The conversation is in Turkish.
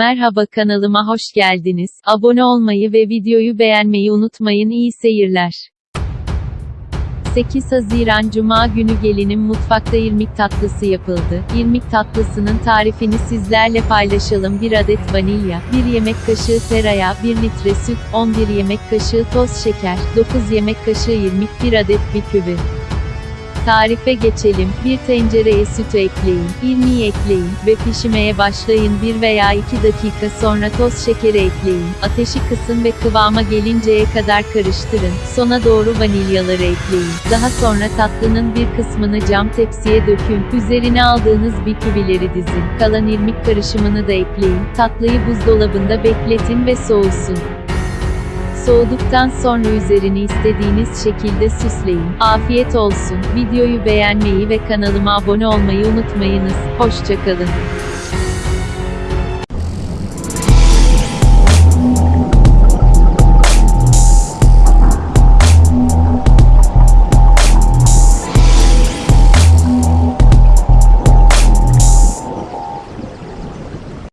Merhaba kanalıma hoş geldiniz. Abone olmayı ve videoyu beğenmeyi unutmayın. İyi seyirler. 8 Haziran Cuma günü gelinin mutfakta irmik tatlısı yapıldı. İrmik tatlısının tarifini sizlerle paylaşalım. 1 adet vanilya, 1 yemek kaşığı tereyağı, 1 litre süt, 11 yemek kaşığı toz şeker, 9 yemek kaşığı irmik, 1 adet bisküvi. Tarife geçelim. Bir tencereye sütü ekleyin, irmiği ekleyin ve pişirmeye başlayın. 1 veya 2 dakika sonra toz şekeri ekleyin. Ateşi kısın ve kıvama gelinceye kadar karıştırın. Sona doğru vanilyaları ekleyin. Daha sonra tatlının bir kısmını cam tepsiye dökün. Üzerine aldığınız bisküvileri dizin. Kalan irmik karışımını da ekleyin. Tatlıyı buzdolabında bekletin ve soğusun. Soğuduktan sonra üzerini istediğiniz şekilde süsleyin. Afiyet olsun. Videoyu beğenmeyi ve kanalıma abone olmayı unutmayınız. Hoşçakalın.